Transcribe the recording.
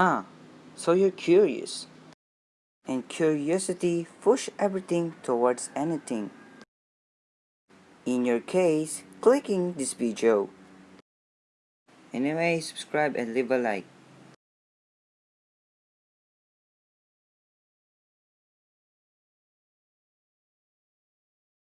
Ah, so you're curious. And curiosity pushes everything towards anything. In your case, clicking this video. Anyway, subscribe and leave a like.